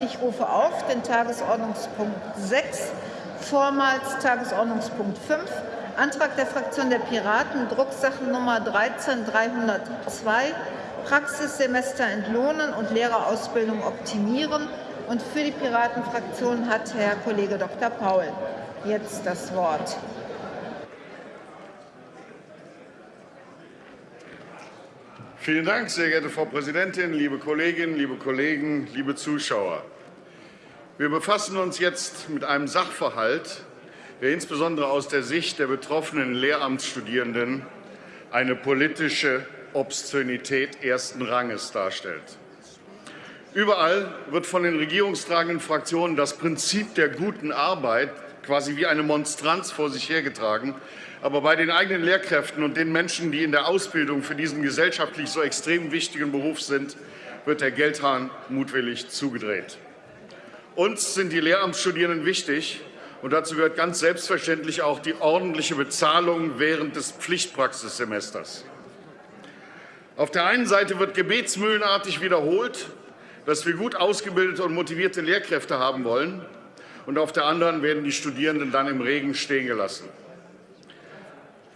Ich rufe auf den Tagesordnungspunkt 6, vormals Tagesordnungspunkt 5, Antrag der Fraktion der Piraten, Drucksachennummer 13302, Praxissemester entlohnen und Lehrerausbildung optimieren. Und für die Piratenfraktion hat Herr Kollege Dr. Paul jetzt das Wort. Vielen Dank, sehr geehrte Frau Präsidentin, liebe Kolleginnen, liebe Kollegen, liebe Zuschauer. Wir befassen uns jetzt mit einem Sachverhalt, der insbesondere aus der Sicht der betroffenen Lehramtsstudierenden eine politische Obszönität ersten Ranges darstellt. Überall wird von den regierungstragenden Fraktionen das Prinzip der guten Arbeit quasi wie eine Monstranz vor sich hergetragen, aber bei den eigenen Lehrkräften und den Menschen, die in der Ausbildung für diesen gesellschaftlich so extrem wichtigen Beruf sind, wird der Geldhahn mutwillig zugedreht. Uns sind die Lehramtsstudierenden wichtig, und dazu gehört ganz selbstverständlich auch die ordentliche Bezahlung während des Pflichtpraxissemesters. Auf der einen Seite wird gebetsmühlenartig wiederholt, dass wir gut ausgebildete und motivierte Lehrkräfte haben wollen, und auf der anderen werden die Studierenden dann im Regen stehen gelassen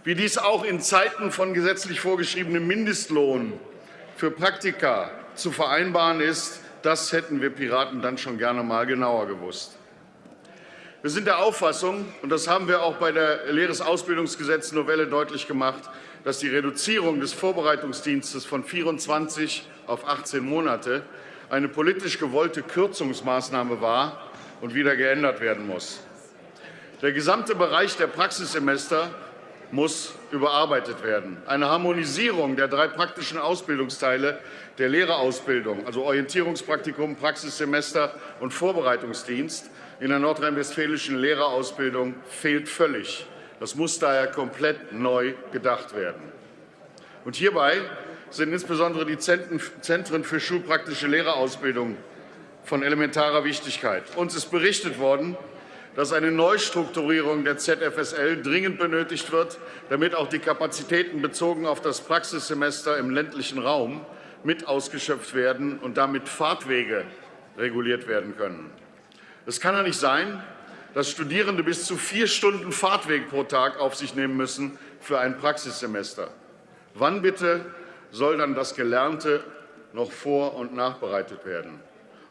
wie dies auch in Zeiten von gesetzlich vorgeschriebenem Mindestlohn für Praktika zu vereinbaren ist, das hätten wir Piraten dann schon gerne mal genauer gewusst. Wir sind der Auffassung, und das haben wir auch bei der Lehresausbildungsgesetz-Novelle deutlich gemacht, dass die Reduzierung des Vorbereitungsdienstes von 24 auf 18 Monate eine politisch gewollte Kürzungsmaßnahme war und wieder geändert werden muss. Der gesamte Bereich der Praxissemester muss überarbeitet werden. Eine Harmonisierung der drei praktischen Ausbildungsteile der Lehrerausbildung, also Orientierungspraktikum, Praxissemester und Vorbereitungsdienst in der nordrhein-westfälischen Lehrerausbildung fehlt völlig. Das muss daher komplett neu gedacht werden. Und hierbei sind insbesondere die Zentren für schulpraktische Lehrerausbildung von elementarer Wichtigkeit. Uns ist berichtet worden, dass eine Neustrukturierung der ZFSL dringend benötigt wird, damit auch die Kapazitäten bezogen auf das Praxissemester im ländlichen Raum mit ausgeschöpft werden und damit Fahrtwege reguliert werden können. Es kann ja nicht sein, dass Studierende bis zu vier Stunden Fahrtweg pro Tag auf sich nehmen müssen für ein Praxissemester. Wann bitte soll dann das Gelernte noch vor- und nachbereitet werden?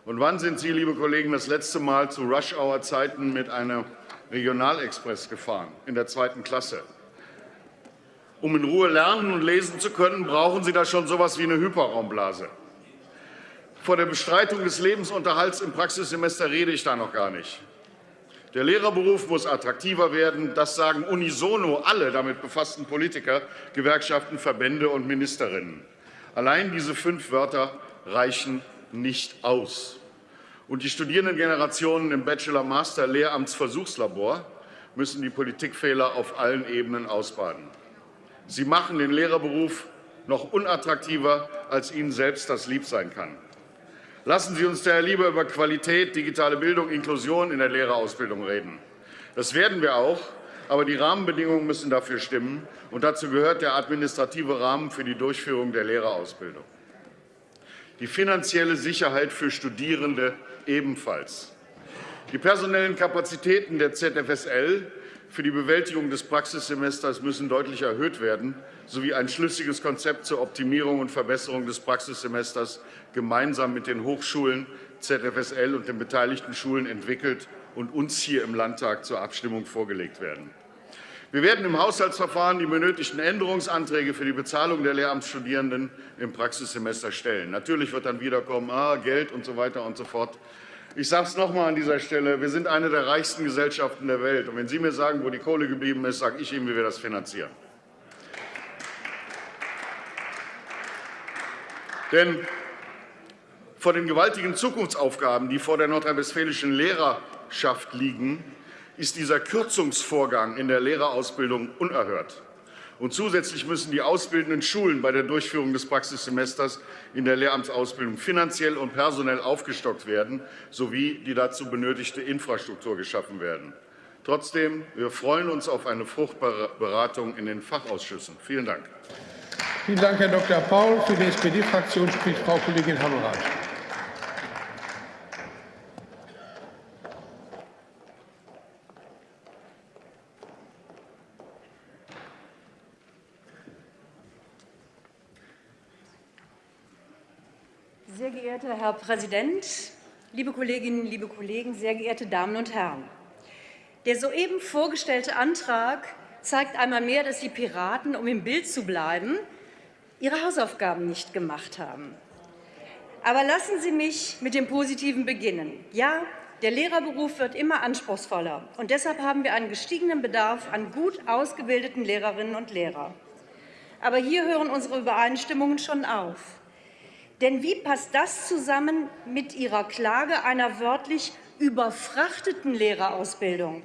Und wann sind Sie, liebe Kollegen, das letzte Mal zu Rush-Hour-Zeiten mit einem Regionalexpress gefahren, in der zweiten Klasse? Um in Ruhe lernen und lesen zu können, brauchen Sie da schon so etwas wie eine Hyperraumblase. Vor der Bestreitung des Lebensunterhalts im Praxissemester rede ich da noch gar nicht. Der Lehrerberuf muss attraktiver werden. Das sagen unisono alle damit befassten Politiker, Gewerkschaften, Verbände und Ministerinnen. Allein diese fünf Wörter reichen nicht aus. Und die Studierendengenerationen im Bachelor-Master-Lehramtsversuchslabor müssen die Politikfehler auf allen Ebenen ausbaden. Sie machen den Lehrerberuf noch unattraktiver, als Ihnen selbst das lieb sein kann. Lassen Sie uns daher lieber über Qualität, digitale Bildung, Inklusion in der Lehrerausbildung reden. Das werden wir auch, aber die Rahmenbedingungen müssen dafür stimmen, und dazu gehört der administrative Rahmen für die Durchführung der Lehrerausbildung die finanzielle Sicherheit für Studierende ebenfalls. Die personellen Kapazitäten der ZFSL für die Bewältigung des Praxissemesters müssen deutlich erhöht werden, sowie ein schlüssiges Konzept zur Optimierung und Verbesserung des Praxissemesters gemeinsam mit den Hochschulen, ZFSL und den beteiligten Schulen entwickelt und uns hier im Landtag zur Abstimmung vorgelegt werden. Wir werden im Haushaltsverfahren die benötigten Änderungsanträge für die Bezahlung der Lehramtsstudierenden im Praxissemester stellen. Natürlich wird dann wiederkommen, ah, Geld und so weiter und so fort. Ich sage es noch einmal an dieser Stelle. Wir sind eine der reichsten Gesellschaften der Welt. Und wenn Sie mir sagen, wo die Kohle geblieben ist, sage ich Ihnen, wie wir das finanzieren. Denn vor den gewaltigen Zukunftsaufgaben, die vor der nordrhein-westfälischen Lehrerschaft liegen, ist dieser Kürzungsvorgang in der Lehrerausbildung unerhört. Und zusätzlich müssen die ausbildenden Schulen bei der Durchführung des Praxissemesters in der Lehramtsausbildung finanziell und personell aufgestockt werden, sowie die dazu benötigte Infrastruktur geschaffen werden. Trotzdem, wir freuen uns auf eine fruchtbare Beratung in den Fachausschüssen. Vielen Dank. Vielen Dank, Herr Dr. Paul. Für die SPD-Fraktion spricht Frau Kollegin Hammerreich. Sehr geehrter Herr Präsident, liebe Kolleginnen, liebe Kollegen, sehr geehrte Damen und Herren! Der soeben vorgestellte Antrag zeigt einmal mehr, dass die Piraten, um im Bild zu bleiben, ihre Hausaufgaben nicht gemacht haben. Aber lassen Sie mich mit dem Positiven beginnen. Ja, der Lehrerberuf wird immer anspruchsvoller, und deshalb haben wir einen gestiegenen Bedarf an gut ausgebildeten Lehrerinnen und Lehrern. Aber hier hören unsere Übereinstimmungen schon auf. Denn wie passt das zusammen mit Ihrer Klage einer wörtlich überfrachteten Lehrerausbildung?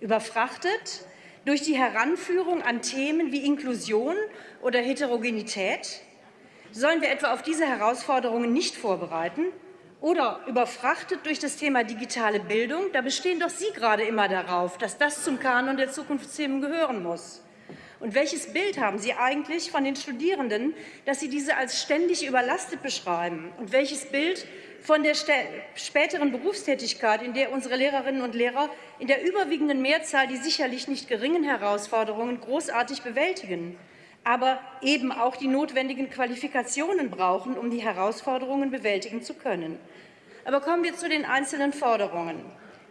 Überfrachtet durch die Heranführung an Themen wie Inklusion oder Heterogenität? Sollen wir etwa auf diese Herausforderungen nicht vorbereiten? Oder überfrachtet durch das Thema digitale Bildung? Da bestehen doch Sie gerade immer darauf, dass das zum Kanon der Zukunftsthemen gehören muss. Und welches Bild haben Sie eigentlich von den Studierenden, dass Sie diese als ständig überlastet beschreiben? Und welches Bild von der späteren Berufstätigkeit, in der unsere Lehrerinnen und Lehrer in der überwiegenden Mehrzahl die sicherlich nicht geringen Herausforderungen großartig bewältigen, aber eben auch die notwendigen Qualifikationen brauchen, um die Herausforderungen bewältigen zu können. Aber kommen wir zu den einzelnen Forderungen.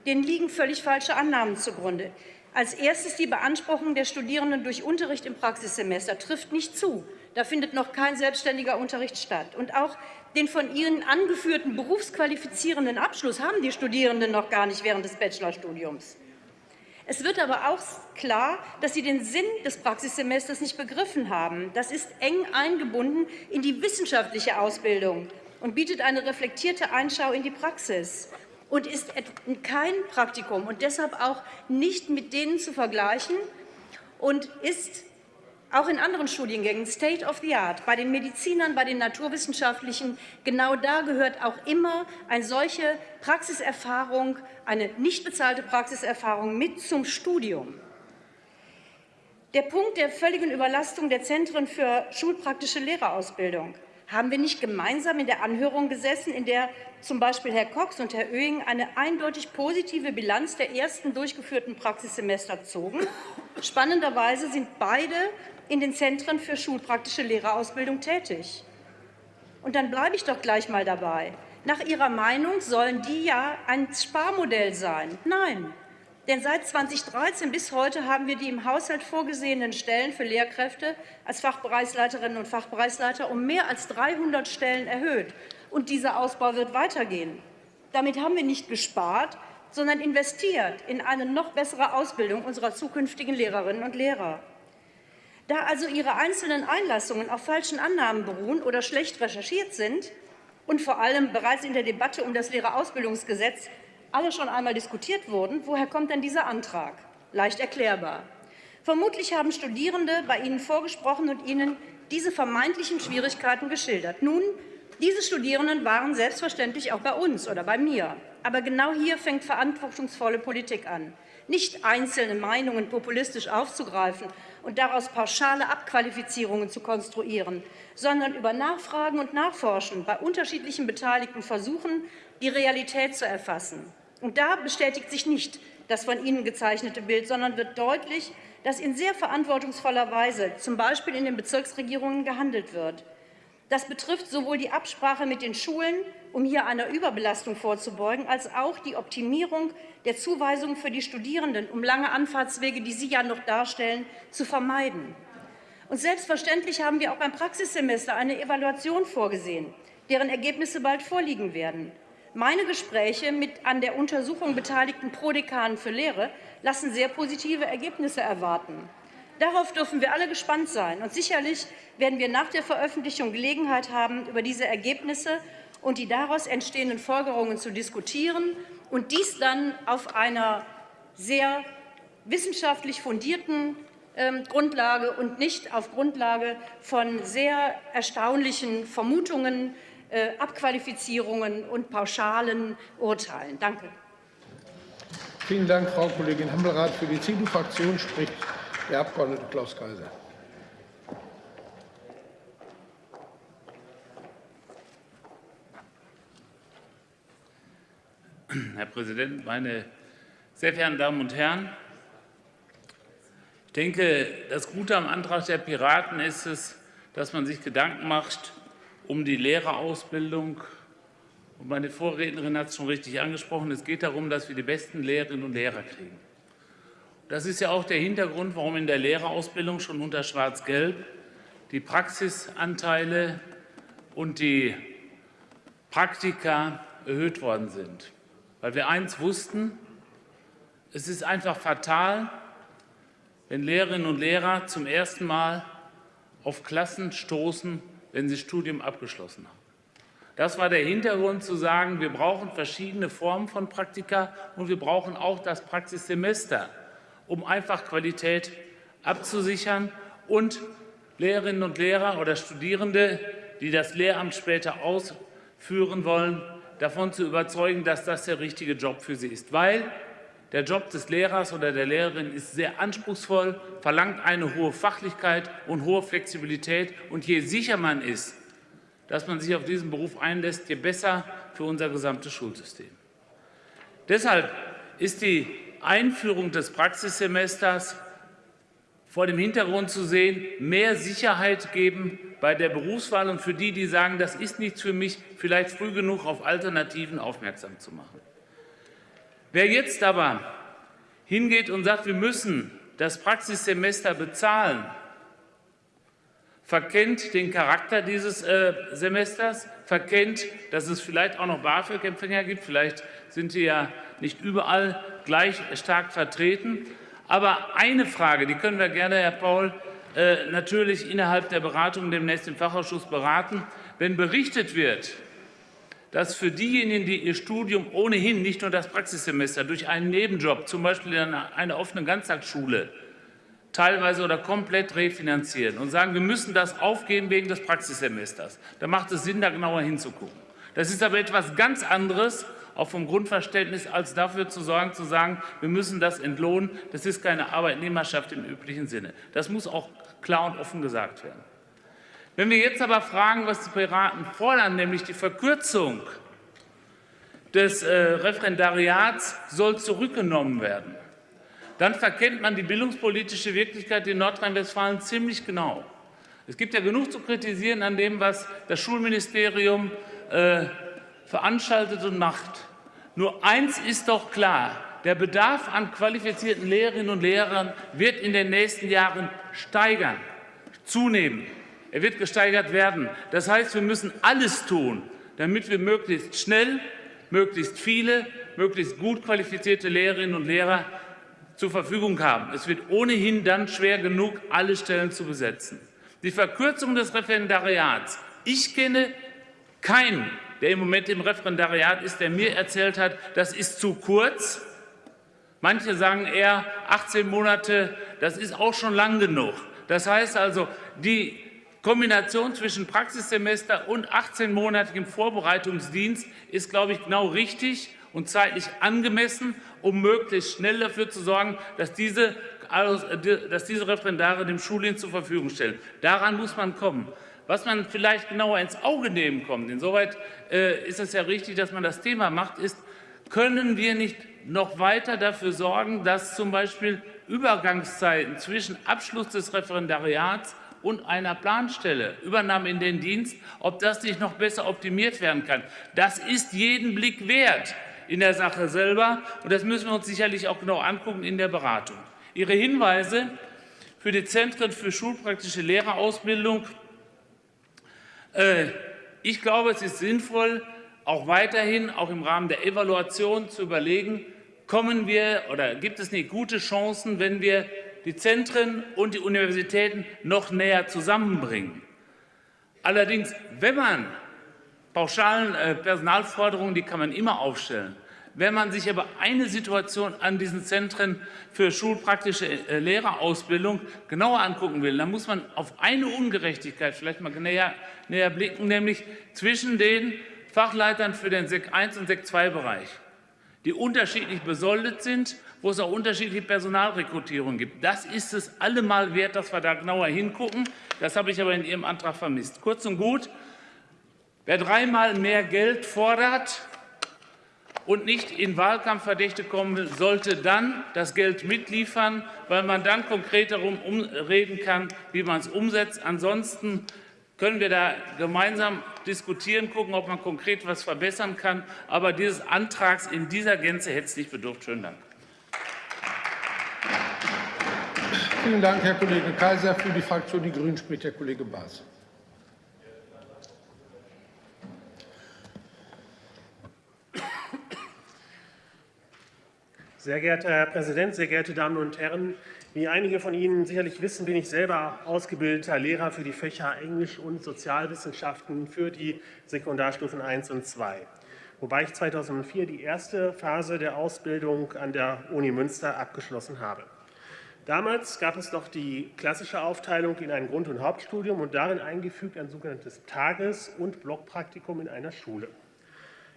Denen liegen völlig falsche Annahmen zugrunde. Als erstes die Beanspruchung der Studierenden durch Unterricht im Praxissemester trifft nicht zu. Da findet noch kein selbstständiger Unterricht statt. Und auch den von Ihnen angeführten berufsqualifizierenden Abschluss haben die Studierenden noch gar nicht während des Bachelorstudiums. Es wird aber auch klar, dass Sie den Sinn des Praxissemesters nicht begriffen haben. Das ist eng eingebunden in die wissenschaftliche Ausbildung und bietet eine reflektierte Einschau in die Praxis und ist kein Praktikum und deshalb auch nicht mit denen zu vergleichen und ist auch in anderen Studiengängen State of the Art, bei den Medizinern, bei den Naturwissenschaftlichen, genau da gehört auch immer eine solche Praxiserfahrung, eine nicht bezahlte Praxiserfahrung mit zum Studium. Der Punkt der völligen Überlastung der Zentren für schulpraktische Lehrerausbildung haben wir nicht gemeinsam in der Anhörung gesessen, in der zum Beispiel Herr Cox und Herr Oehing eine eindeutig positive Bilanz der ersten durchgeführten Praxissemester zogen? Spannenderweise sind beide in den Zentren für schulpraktische Lehrerausbildung tätig. Und dann bleibe ich doch gleich mal dabei. Nach Ihrer Meinung sollen die ja ein Sparmodell sein. Nein, denn seit 2013 bis heute haben wir die im Haushalt vorgesehenen Stellen für Lehrkräfte als Fachbereichsleiterinnen und Fachbereichsleiter um mehr als 300 Stellen erhöht. Und dieser Ausbau wird weitergehen. Damit haben wir nicht gespart, sondern investiert in eine noch bessere Ausbildung unserer zukünftigen Lehrerinnen und Lehrer. Da also Ihre einzelnen Einlassungen auf falschen Annahmen beruhen oder schlecht recherchiert sind und vor allem bereits in der Debatte um das Lehrerausbildungsgesetz alle schon einmal diskutiert wurden, woher kommt denn dieser Antrag? Leicht erklärbar. Vermutlich haben Studierende bei Ihnen vorgesprochen und Ihnen diese vermeintlichen Schwierigkeiten geschildert. Nun, diese Studierenden waren selbstverständlich auch bei uns oder bei mir. Aber genau hier fängt verantwortungsvolle Politik an. Nicht einzelne Meinungen populistisch aufzugreifen und daraus pauschale Abqualifizierungen zu konstruieren, sondern über Nachfragen und Nachforschen bei unterschiedlichen Beteiligten versuchen, die Realität zu erfassen. Und da bestätigt sich nicht das von Ihnen gezeichnete Bild, sondern wird deutlich, dass in sehr verantwortungsvoller Weise, zum Beispiel in den Bezirksregierungen, gehandelt wird. Das betrifft sowohl die Absprache mit den Schulen, um hier einer Überbelastung vorzubeugen, als auch die Optimierung der Zuweisung für die Studierenden, um lange Anfahrtswege, die Sie ja noch darstellen, zu vermeiden. Und selbstverständlich haben wir auch beim Praxissemester eine Evaluation vorgesehen, deren Ergebnisse bald vorliegen werden. Meine Gespräche mit an der Untersuchung beteiligten Prodekanen für Lehre lassen sehr positive Ergebnisse erwarten. Darauf dürfen wir alle gespannt sein. Und sicherlich werden wir nach der Veröffentlichung Gelegenheit haben, über diese Ergebnisse und die daraus entstehenden Folgerungen zu diskutieren und dies dann auf einer sehr wissenschaftlich fundierten ähm, Grundlage und nicht auf Grundlage von sehr erstaunlichen Vermutungen äh, Abqualifizierungen und pauschalen Urteilen. Danke. Vielen Dank, Frau Kollegin Hambelrath. Für die CDU-Fraktion spricht der Abg. Klaus Kaiser. Herr Präsident, meine sehr verehrten Damen und Herren! Ich denke, das Gute am Antrag der Piraten ist es, dass man sich Gedanken macht, um die Lehrerausbildung meine Vorrednerin hat es schon richtig angesprochen. Es geht darum, dass wir die besten Lehrerinnen und Lehrer kriegen. Das ist ja auch der Hintergrund, warum in der Lehrerausbildung schon unter Schwarz-Gelb die Praxisanteile und die Praktika erhöht worden sind. Weil wir eins wussten, es ist einfach fatal, wenn Lehrerinnen und Lehrer zum ersten Mal auf Klassen stoßen, wenn sie Studium abgeschlossen haben. Das war der Hintergrund zu sagen, wir brauchen verschiedene Formen von Praktika und wir brauchen auch das Praxissemester, um einfach Qualität abzusichern und Lehrerinnen und Lehrer oder Studierende, die das Lehramt später ausführen wollen, davon zu überzeugen, dass das der richtige Job für sie ist. Weil der Job des Lehrers oder der Lehrerin ist sehr anspruchsvoll, verlangt eine hohe Fachlichkeit und hohe Flexibilität. Und je sicher man ist, dass man sich auf diesen Beruf einlässt, je besser für unser gesamtes Schulsystem. Deshalb ist die Einführung des Praxissemesters vor dem Hintergrund zu sehen, mehr Sicherheit geben bei der Berufswahl und für die, die sagen, das ist nichts für mich, vielleicht früh genug auf Alternativen aufmerksam zu machen. Wer jetzt aber hingeht und sagt, wir müssen das Praxissemester bezahlen, verkennt den Charakter dieses äh, Semesters, verkennt, dass es vielleicht auch noch BAföG-Empfänger gibt. Vielleicht sind die ja nicht überall gleich stark vertreten. Aber eine Frage, die können wir gerne, Herr Paul, äh, natürlich innerhalb der Beratung demnächst im Fachausschuss beraten. Wenn berichtet wird, dass für diejenigen, die ihr Studium ohnehin nicht nur das Praxissemester durch einen Nebenjob, zum Beispiel in einer offenen Ganztagsschule, teilweise oder komplett refinanzieren und sagen, wir müssen das aufgeben wegen des Praxissemesters, dann macht es Sinn, da genauer hinzugucken. Das ist aber etwas ganz anderes, auch vom Grundverständnis, als dafür zu sorgen, zu sagen, wir müssen das entlohnen. Das ist keine Arbeitnehmerschaft im üblichen Sinne. Das muss auch klar und offen gesagt werden. Wenn wir jetzt aber fragen, was die Piraten fordern, nämlich die Verkürzung des äh, Referendariats soll zurückgenommen werden, dann verkennt man die bildungspolitische Wirklichkeit in Nordrhein-Westfalen ziemlich genau. Es gibt ja genug zu kritisieren an dem, was das Schulministerium äh, veranstaltet und macht. Nur eins ist doch klar, der Bedarf an qualifizierten Lehrerinnen und Lehrern wird in den nächsten Jahren steigern, zunehmen. Er wird gesteigert werden. Das heißt, wir müssen alles tun, damit wir möglichst schnell, möglichst viele, möglichst gut qualifizierte Lehrerinnen und Lehrer zur Verfügung haben. Es wird ohnehin dann schwer genug, alle Stellen zu besetzen. Die Verkürzung des Referendariats. Ich kenne keinen der im Moment im Referendariat ist, der mir erzählt hat, das ist zu kurz. Manche sagen eher 18 Monate, das ist auch schon lang genug. Das heißt also, die Kombination zwischen Praxissemester und 18-monatigem Vorbereitungsdienst ist, glaube ich, genau richtig und zeitlich angemessen, um möglichst schnell dafür zu sorgen, dass diese, dass diese Referendare dem Schuldienst zur Verfügung stellen. Daran muss man kommen. Was man vielleicht genauer ins Auge nehmen kommt, insoweit äh, ist es ja richtig, dass man das Thema macht, ist, können wir nicht noch weiter dafür sorgen, dass zum Beispiel Übergangszeiten zwischen Abschluss des Referendariats und einer Planstelle, Übernahme in den Dienst, ob das nicht noch besser optimiert werden kann. Das ist jeden Blick wert in der Sache selber, und das müssen wir uns sicherlich auch genau angucken in der Beratung. Ihre Hinweise für die Zentren für schulpraktische Lehrerausbildung äh, ich glaube, es ist sinnvoll, auch weiterhin, auch im Rahmen der Evaluation zu überlegen, kommen wir oder gibt es nicht gute Chancen, wenn wir die Zentren und die Universitäten noch näher zusammenbringen. Allerdings, wenn man pauschalen äh, Personalforderungen, die kann man immer aufstellen, wenn man sich aber eine Situation an diesen Zentren für schulpraktische äh, Lehrerausbildung genauer angucken will, dann muss man auf eine Ungerechtigkeit vielleicht mal näher, näher blicken, nämlich zwischen den Fachleitern für den SEC 1 und SEC 2 Bereich, die unterschiedlich besoldet sind, wo es auch unterschiedliche Personalrekrutierungen gibt. Das ist es allemal wert, dass wir da genauer hingucken. Das habe ich aber in Ihrem Antrag vermisst. Kurz und gut, wer dreimal mehr Geld fordert, und nicht in Wahlkampfverdächte kommen will, sollte dann das Geld mitliefern, weil man dann konkret darum reden kann, wie man es umsetzt. Ansonsten können wir da gemeinsam diskutieren, gucken, ob man konkret etwas verbessern kann. Aber dieses Antrags in dieser Gänze hätte es nicht bedurft. Schönen Dank. Vielen Dank, Herr Kollege Kaiser. Für die Fraktion Die Grünen spricht der Kollege Baas. Sehr geehrter Herr Präsident, sehr geehrte Damen und Herren! Wie einige von Ihnen sicherlich wissen, bin ich selber ausgebildeter Lehrer für die Fächer Englisch und Sozialwissenschaften für die Sekundarstufen 1 und 2, wobei ich 2004 die erste Phase der Ausbildung an der Uni Münster abgeschlossen habe. Damals gab es noch die klassische Aufteilung in ein Grund- und Hauptstudium und darin eingefügt ein sogenanntes Tages- und Blockpraktikum in einer Schule.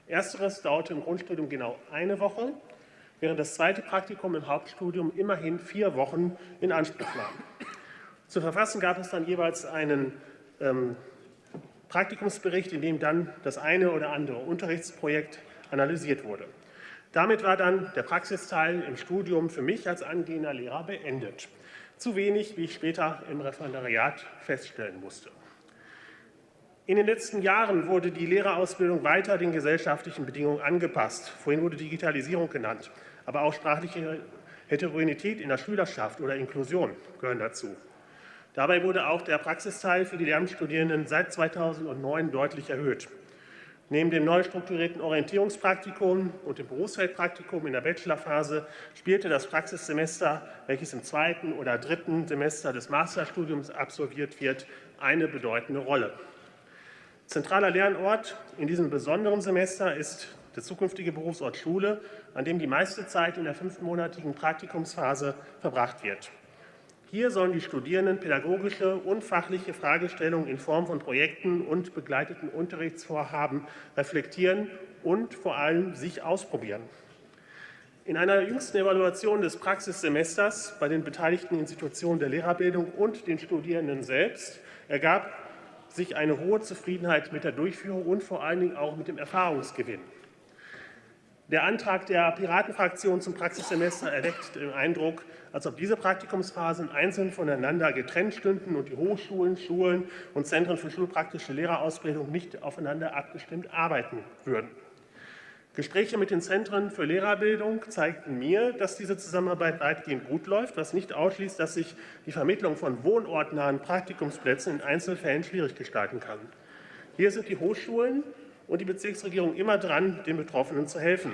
Ersteres dauerte im Grundstudium genau eine Woche, während das zweite Praktikum im Hauptstudium immerhin vier Wochen in Anspruch nahm. Zu verfassen gab es dann jeweils einen ähm, Praktikumsbericht, in dem dann das eine oder andere Unterrichtsprojekt analysiert wurde. Damit war dann der Praxisteil im Studium für mich als angehender Lehrer beendet. Zu wenig, wie ich später im Referendariat feststellen musste. In den letzten Jahren wurde die Lehrerausbildung weiter den gesellschaftlichen Bedingungen angepasst. Vorhin wurde Digitalisierung genannt, aber auch sprachliche Heterogenität in der Schülerschaft oder Inklusion gehören dazu. Dabei wurde auch der Praxisteil für die Lehramtsstudierenden seit 2009 deutlich erhöht. Neben dem neu strukturierten Orientierungspraktikum und dem Berufsfeldpraktikum in der Bachelorphase spielte das Praxissemester, welches im zweiten oder dritten Semester des Masterstudiums absolviert wird, eine bedeutende Rolle. Zentraler Lernort in diesem besonderen Semester ist der zukünftige Berufsort Schule, an dem die meiste Zeit in der fünfmonatigen Praktikumsphase verbracht wird. Hier sollen die Studierenden pädagogische und fachliche Fragestellungen in Form von Projekten und begleiteten Unterrichtsvorhaben reflektieren und vor allem sich ausprobieren. In einer jüngsten Evaluation des Praxissemesters bei den beteiligten Institutionen der Lehrerbildung und den Studierenden selbst ergab sich eine hohe Zufriedenheit mit der Durchführung und vor allen Dingen auch mit dem Erfahrungsgewinn. Der Antrag der Piratenfraktion zum Praxissemester erweckt den Eindruck, als ob diese Praktikumsphasen einzeln voneinander getrennt stünden und die Hochschulen, Schulen und Zentren für schulpraktische Lehrerausbildung nicht aufeinander abgestimmt arbeiten würden. Gespräche mit den Zentren für Lehrerbildung zeigten mir, dass diese Zusammenarbeit weitgehend gut läuft, was nicht ausschließt, dass sich die Vermittlung von wohnortnahen Praktikumsplätzen in Einzelfällen schwierig gestalten kann. Hier sind die Hochschulen und die Bezirksregierung immer dran, den Betroffenen zu helfen.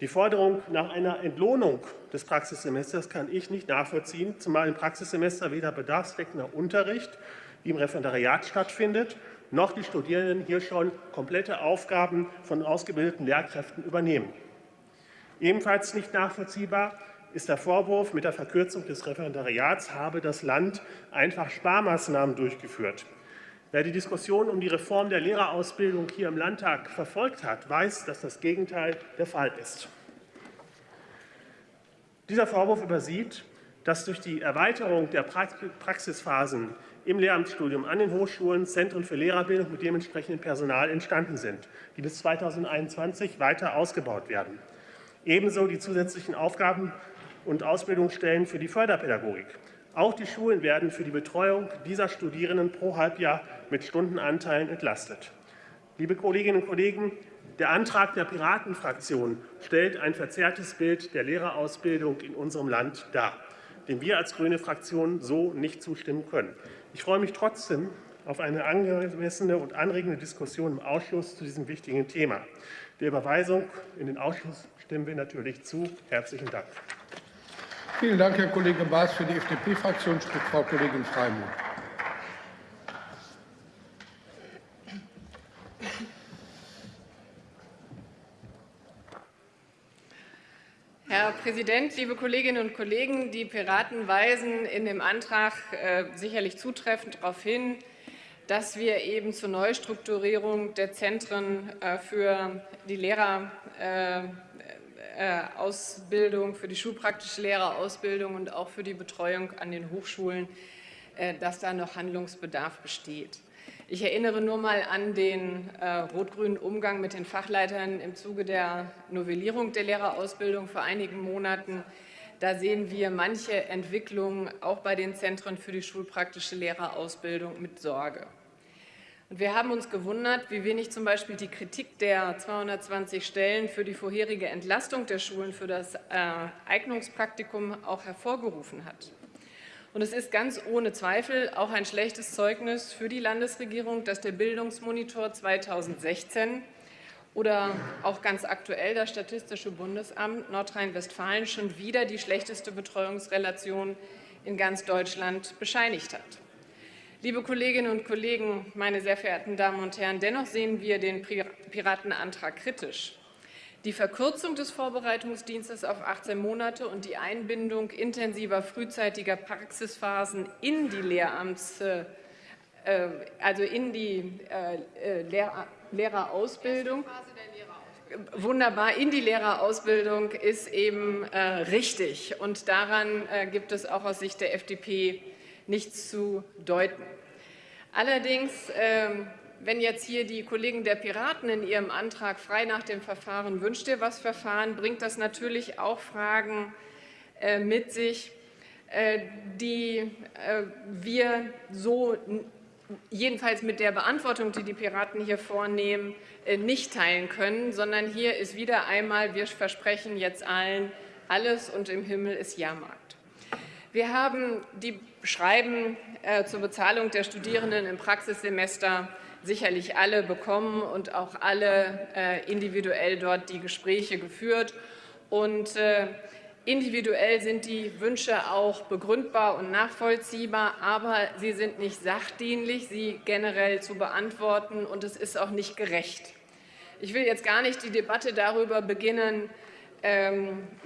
Die Forderung nach einer Entlohnung des Praxissemesters kann ich nicht nachvollziehen, zumal im Praxissemester weder bedarfsdeckender Unterricht wie im Referendariat stattfindet, noch die Studierenden hier schon komplette Aufgaben von ausgebildeten Lehrkräften übernehmen. Ebenfalls nicht nachvollziehbar ist der Vorwurf, mit der Verkürzung des Referendariats habe das Land einfach Sparmaßnahmen durchgeführt. Wer die Diskussion um die Reform der Lehrerausbildung hier im Landtag verfolgt hat, weiß, dass das Gegenteil der Fall ist. Dieser Vorwurf übersieht, dass durch die Erweiterung der Praxisphasen im Lehramtsstudium an den Hochschulen Zentren für Lehrerbildung mit dementsprechendem Personal entstanden sind, die bis 2021 weiter ausgebaut werden. Ebenso die zusätzlichen Aufgaben und Ausbildungsstellen für die Förderpädagogik. Auch die Schulen werden für die Betreuung dieser Studierenden pro Halbjahr mit Stundenanteilen entlastet. Liebe Kolleginnen und Kollegen, der Antrag der Piratenfraktion stellt ein verzerrtes Bild der Lehrerausbildung in unserem Land dar, dem wir als grüne Fraktion so nicht zustimmen können. Ich freue mich trotzdem auf eine angemessene und anregende Diskussion im Ausschuss zu diesem wichtigen Thema. Der Überweisung in den Ausschuss stimmen wir natürlich zu. Herzlichen Dank. Vielen Dank, Herr Kollege Baas. Für die FDP-Fraktion spricht Frau Kollegin Freimuth. Herr Präsident, liebe Kolleginnen und Kollegen! Die Piraten weisen in dem Antrag äh, sicherlich zutreffend darauf hin, dass wir eben zur Neustrukturierung der Zentren äh, für die Lehrer äh, Ausbildung, für die schulpraktische Lehrerausbildung und auch für die Betreuung an den Hochschulen, äh, dass da noch Handlungsbedarf besteht. Ich erinnere nur mal an den äh, rot-grünen Umgang mit den Fachleitern im Zuge der Novellierung der Lehrerausbildung vor einigen Monaten. Da sehen wir manche Entwicklungen auch bei den Zentren für die schulpraktische Lehrerausbildung mit Sorge. Und wir haben uns gewundert, wie wenig zum Beispiel die Kritik der 220 Stellen für die vorherige Entlastung der Schulen für das äh, Eignungspraktikum auch hervorgerufen hat. Und es ist ganz ohne Zweifel auch ein schlechtes Zeugnis für die Landesregierung, dass der Bildungsmonitor 2016 oder auch ganz aktuell das Statistische Bundesamt Nordrhein-Westfalen schon wieder die schlechteste Betreuungsrelation in ganz Deutschland bescheinigt hat. Liebe Kolleginnen und Kollegen, meine sehr verehrten Damen und Herren, dennoch sehen wir den Piratenantrag kritisch. Die Verkürzung des Vorbereitungsdienstes auf 18 Monate und die Einbindung intensiver frühzeitiger Praxisphasen in die Lehramts, äh, also in die äh, Lehr Lehrerausbildung, wunderbar in die Lehrerausbildung ist eben äh, richtig. Und daran äh, gibt es auch aus Sicht der FDP nichts zu deuten. Allerdings, ähm, wenn jetzt hier die Kollegen der Piraten in ihrem Antrag frei nach dem Verfahren wünscht ihr was Verfahren, bringt das natürlich auch Fragen äh, mit sich, äh, die äh, wir so jedenfalls mit der Beantwortung, die die Piraten hier vornehmen, nicht teilen können, sondern hier ist wieder einmal, wir versprechen jetzt allen alles und im Himmel ist Jahrmarkt. Wir haben die Schreiben äh, zur Bezahlung der Studierenden im Praxissemester sicherlich alle bekommen und auch alle äh, individuell dort die Gespräche geführt. Und individuell sind die Wünsche auch begründbar und nachvollziehbar, aber sie sind nicht sachdienlich, sie generell zu beantworten, und es ist auch nicht gerecht. Ich will jetzt gar nicht die Debatte darüber beginnen,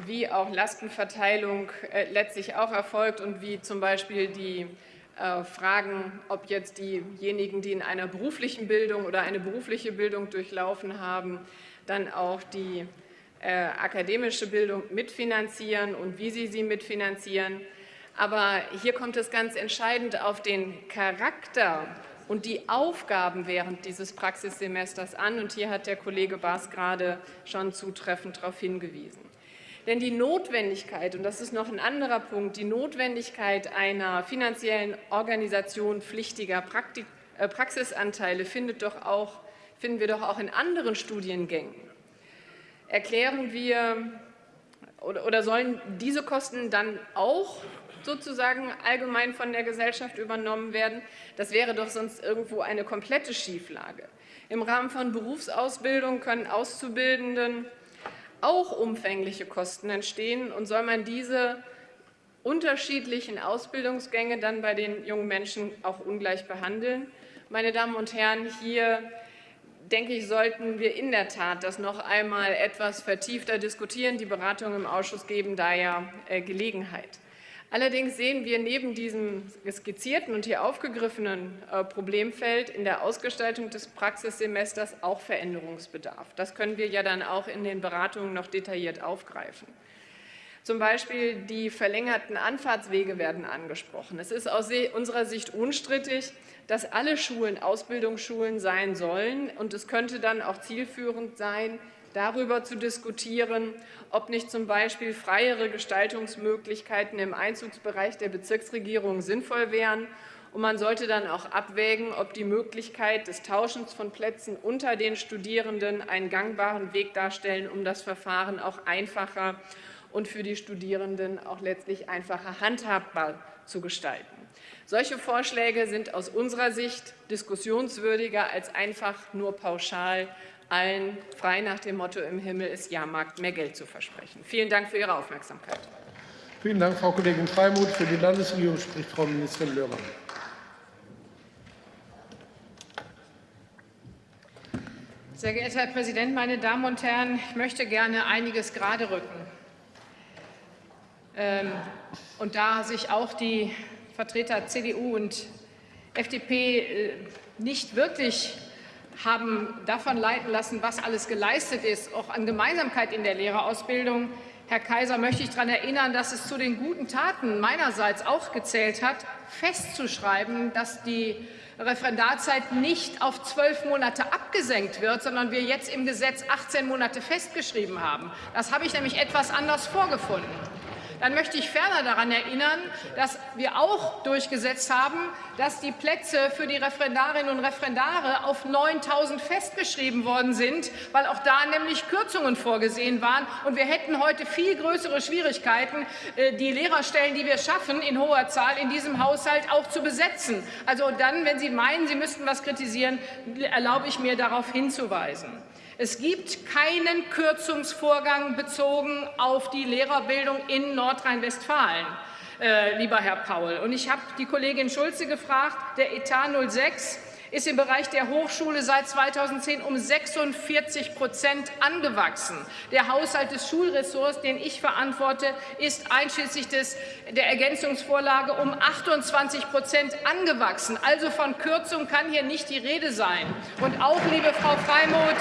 wie auch Lastenverteilung äh, letztlich auch erfolgt und wie zum Beispiel die äh, Fragen, ob jetzt diejenigen, die in einer beruflichen Bildung oder eine berufliche Bildung durchlaufen haben, dann auch die äh, akademische Bildung mitfinanzieren und wie sie sie mitfinanzieren. Aber hier kommt es ganz entscheidend auf den Charakter und die Aufgaben während dieses Praxissemesters an. Und hier hat der Kollege Baas gerade schon zutreffend darauf hingewiesen. Denn die Notwendigkeit, und das ist noch ein anderer Punkt, die Notwendigkeit einer finanziellen Organisation pflichtiger Praktik äh, Praxisanteile findet doch auch, finden wir doch auch in anderen Studiengängen. Erklären wir oder, oder sollen diese Kosten dann auch sozusagen allgemein von der Gesellschaft übernommen werden. Das wäre doch sonst irgendwo eine komplette Schieflage. Im Rahmen von Berufsausbildung können Auszubildenden auch umfängliche Kosten entstehen. Und soll man diese unterschiedlichen Ausbildungsgänge dann bei den jungen Menschen auch ungleich behandeln? Meine Damen und Herren, hier denke ich, sollten wir in der Tat das noch einmal etwas vertiefter diskutieren. Die Beratungen im Ausschuss geben da ja äh, Gelegenheit. Allerdings sehen wir neben diesem skizzierten und hier aufgegriffenen äh, Problemfeld in der Ausgestaltung des Praxissemesters auch Veränderungsbedarf. Das können wir ja dann auch in den Beratungen noch detailliert aufgreifen. Zum Beispiel die verlängerten Anfahrtswege werden angesprochen. Es ist aus unserer Sicht unstrittig, dass alle Schulen Ausbildungsschulen sein sollen. Und es könnte dann auch zielführend sein, darüber zu diskutieren, ob nicht zum Beispiel freiere Gestaltungsmöglichkeiten im Einzugsbereich der Bezirksregierung sinnvoll wären. Und man sollte dann auch abwägen, ob die Möglichkeit des Tauschens von Plätzen unter den Studierenden einen gangbaren Weg darstellen, um das Verfahren auch einfacher und für die Studierenden auch letztlich einfacher handhabbar zu gestalten. Solche Vorschläge sind aus unserer Sicht diskussionswürdiger als einfach nur pauschal allen frei nach dem Motto im Himmel ist Jahrmarkt mehr Geld zu versprechen. Vielen Dank für Ihre Aufmerksamkeit. Vielen Dank, Frau Kollegin Freimuth. Für die Landesregierung spricht Frau Ministerin Löhmann. Sehr geehrter Herr Präsident, meine Damen und Herren! Ich möchte gerne einiges gerade rücken. Ähm, und da sich auch die Vertreter CDU und FDP äh, nicht wirklich haben davon leiten lassen, was alles geleistet ist, auch an Gemeinsamkeit in der Lehrerausbildung. Herr Kaiser, möchte ich daran erinnern, dass es zu den guten Taten meinerseits auch gezählt hat, festzuschreiben, dass die Referendarzeit nicht auf zwölf Monate abgesenkt wird, sondern wir jetzt im Gesetz 18 Monate festgeschrieben haben. Das habe ich nämlich etwas anders vorgefunden. Dann möchte ich ferner daran erinnern, dass wir auch durchgesetzt haben, dass die Plätze für die Referendarinnen und Referendare auf 9.000 festgeschrieben worden sind, weil auch da nämlich Kürzungen vorgesehen waren. Und wir hätten heute viel größere Schwierigkeiten, äh, die Lehrerstellen, die wir schaffen, in hoher Zahl in diesem Haushalt auch zu besetzen. Also dann, wenn Sie meinen, Sie müssten was kritisieren, erlaube ich mir, darauf hinzuweisen. Es gibt keinen Kürzungsvorgang bezogen auf die Lehrerbildung in Nordrhein-Westfalen. Äh, lieber Herr Paul. Und ich habe die Kollegin Schulze gefragt, der Etat 06 ist im Bereich der Hochschule seit 2010 um 46 Prozent angewachsen. Der Haushalt des Schulressorts, den ich verantworte, ist einschließlich des, der Ergänzungsvorlage um 28 Prozent angewachsen. Also von Kürzung kann hier nicht die Rede sein. Und auch, liebe Frau Freimuth,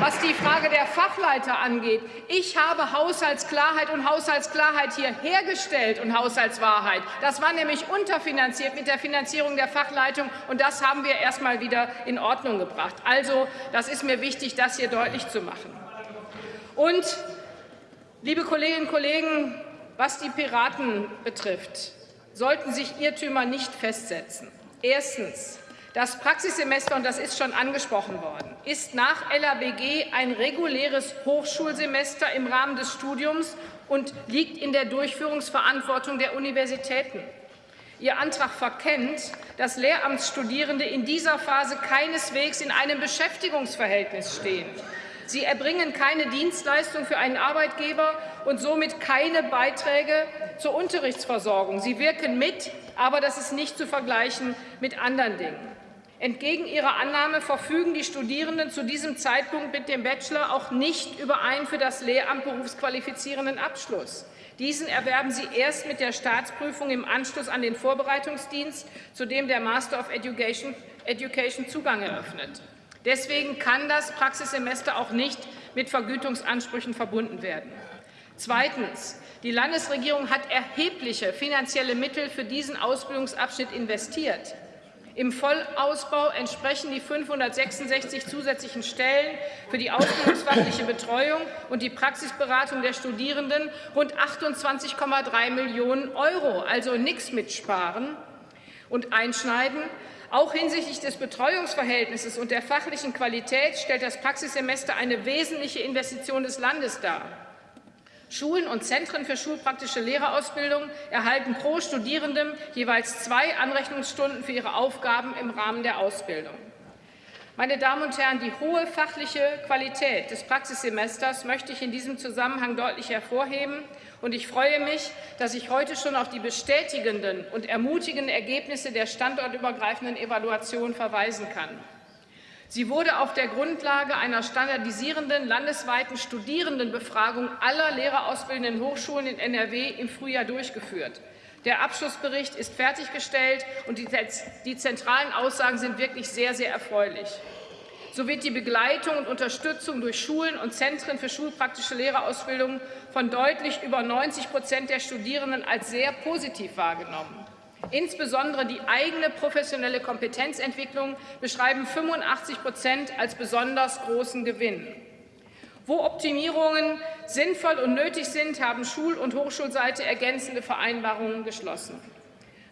was die Frage der Fachleiter angeht, ich habe Haushaltsklarheit und Haushaltsklarheit hier hergestellt und Haushaltswahrheit. Das war nämlich unterfinanziert mit der Finanzierung der Fachleitung, und das haben wir erst mal wieder in Ordnung gebracht. Also, das ist mir wichtig, das hier deutlich zu machen. Und, liebe Kolleginnen und Kollegen, was die Piraten betrifft, sollten sich Irrtümer nicht festsetzen. Erstens. Das Praxissemester, und das ist schon angesprochen worden, ist nach LABG ein reguläres Hochschulsemester im Rahmen des Studiums und liegt in der Durchführungsverantwortung der Universitäten. Ihr Antrag verkennt, dass Lehramtsstudierende in dieser Phase keineswegs in einem Beschäftigungsverhältnis stehen. Sie erbringen keine Dienstleistung für einen Arbeitgeber und somit keine Beiträge zur Unterrichtsversorgung. Sie wirken mit, aber das ist nicht zu vergleichen mit anderen Dingen. Entgegen ihrer Annahme verfügen die Studierenden zu diesem Zeitpunkt mit dem Bachelor auch nicht über einen für das Lehramt berufsqualifizierenden Abschluss. Diesen erwerben sie erst mit der Staatsprüfung im Anschluss an den Vorbereitungsdienst, zu dem der Master of Education, Education Zugang eröffnet. Deswegen kann das Praxissemester auch nicht mit Vergütungsansprüchen verbunden werden. Zweitens. Die Landesregierung hat erhebliche finanzielle Mittel für diesen Ausbildungsabschnitt investiert. Im Vollausbau entsprechen die 566 zusätzlichen Stellen für die ausbildungsfachliche Betreuung und die Praxisberatung der Studierenden rund 28,3 Millionen Euro. Also nichts mitsparen und einschneiden. Auch hinsichtlich des Betreuungsverhältnisses und der fachlichen Qualität stellt das Praxissemester eine wesentliche Investition des Landes dar. Schulen und Zentren für schulpraktische Lehrerausbildung erhalten pro Studierendem jeweils zwei Anrechnungsstunden für ihre Aufgaben im Rahmen der Ausbildung. Meine Damen und Herren, die hohe fachliche Qualität des Praxissemesters möchte ich in diesem Zusammenhang deutlich hervorheben. Und ich freue mich, dass ich heute schon auf die bestätigenden und ermutigenden Ergebnisse der standortübergreifenden Evaluation verweisen kann. Sie wurde auf der Grundlage einer standardisierenden landesweiten Studierendenbefragung aller lehrerausbildenden Hochschulen in NRW im Frühjahr durchgeführt. Der Abschlussbericht ist fertiggestellt, und die, zentralen Aussagen sind wirklich sehr, sehr erfreulich. So wird die Begleitung und Unterstützung durch Schulen und Zentren für schulpraktische Lehrerausbildung von deutlich über 90 Prozent der Studierenden als sehr positiv wahrgenommen. Insbesondere die eigene professionelle Kompetenzentwicklung beschreiben 85 Prozent als besonders großen Gewinn. Wo Optimierungen sinnvoll und nötig sind, haben Schul- und Hochschulseite ergänzende Vereinbarungen geschlossen.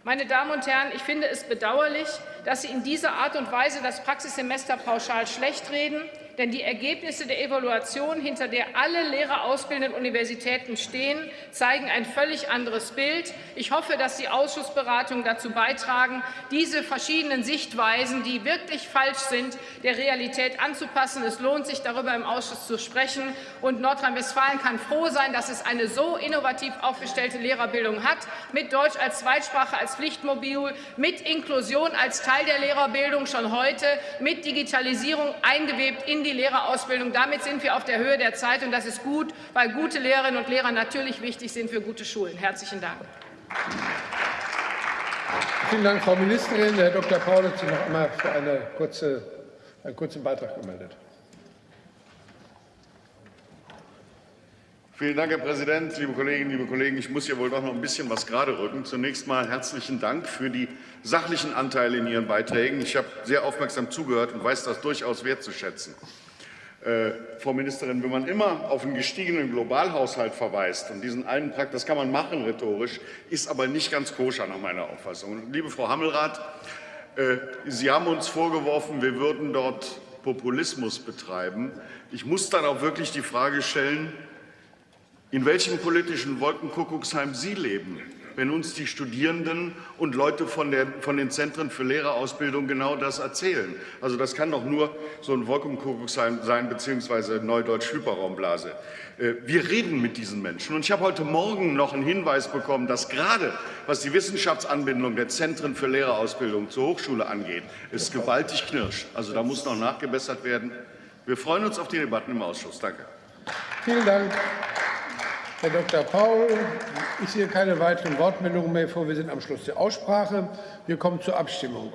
Meine Damen und Herren, ich finde es bedauerlich, dass Sie in dieser Art und Weise das Praxissemester pauschal schlecht reden denn die Ergebnisse der Evaluation, hinter der alle lehrerausbildenden Universitäten stehen, zeigen ein völlig anderes Bild. Ich hoffe, dass die Ausschussberatungen dazu beitragen, diese verschiedenen Sichtweisen, die wirklich falsch sind, der Realität anzupassen. Es lohnt sich, darüber im Ausschuss zu sprechen. Und Nordrhein-Westfalen kann froh sein, dass es eine so innovativ aufgestellte Lehrerbildung hat, mit Deutsch als Zweitsprache, als Pflichtmodul, mit Inklusion als Teil der Lehrerbildung schon heute, mit Digitalisierung eingewebt in die Lehrerausbildung. Damit sind wir auf der Höhe der Zeit, und das ist gut, weil gute Lehrerinnen und Lehrer natürlich wichtig sind für gute Schulen. Herzlichen Dank. Vielen Dank, Frau Ministerin. Herr Dr. Paul hat sich noch einmal für eine kurze, einen kurzen Beitrag gemeldet. Vielen Dank, Herr Präsident, liebe Kolleginnen, liebe Kollegen. Ich muss hier wohl doch noch ein bisschen was gerade rücken. Zunächst mal herzlichen Dank für die sachlichen Anteile in Ihren Beiträgen. Ich habe sehr aufmerksam zugehört und weiß das durchaus wertzuschätzen. Äh, Frau Ministerin, wenn man immer auf einen gestiegenen Globalhaushalt verweist und diesen einen Prakt, das kann man machen rhetorisch, ist aber nicht ganz koscher nach meiner Auffassung. Liebe Frau Hammelrath, äh, Sie haben uns vorgeworfen, wir würden dort Populismus betreiben. Ich muss dann auch wirklich die Frage stellen, in welchem politischen Wolkenkuckucksheim Sie leben wenn uns die Studierenden und Leute von, der, von den Zentren für Lehrerausbildung genau das erzählen. Also das kann doch nur so ein Wolkenkuckucksheim sein, beziehungsweise Neudeutsch Hyperraumblase. Äh, wir reden mit diesen Menschen. Und ich habe heute Morgen noch einen Hinweis bekommen, dass gerade was die Wissenschaftsanbindung der Zentren für Lehrerausbildung zur Hochschule angeht, es gewaltig knirscht. Also da muss noch nachgebessert werden. Wir freuen uns auf die Debatten im Ausschuss. Danke. Vielen Dank. Herr Dr. Paul, ich sehe keine weiteren Wortmeldungen mehr vor. Wir sind am Schluss der Aussprache. Wir kommen zur Abstimmung.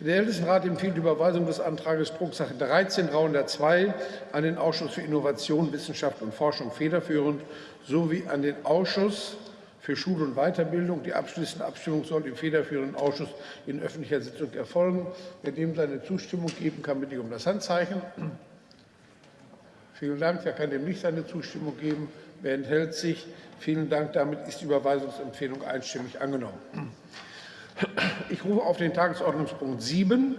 Der Ältestenrat empfiehlt die Überweisung des Antrags Drucksache 13 302 an den Ausschuss für Innovation, Wissenschaft und Forschung federführend sowie an den Ausschuss für Schule und Weiterbildung. Die abschließende Abstimmung soll im federführenden Ausschuss in öffentlicher Sitzung erfolgen. Wer dem seine Zustimmung geben kann, bitte ich um das Handzeichen. Vielen Dank. Wer kann dem nicht seine Zustimmung geben? Wer enthält sich? Vielen Dank. Damit ist die Überweisungsempfehlung einstimmig angenommen. Ich rufe auf den Tagesordnungspunkt 7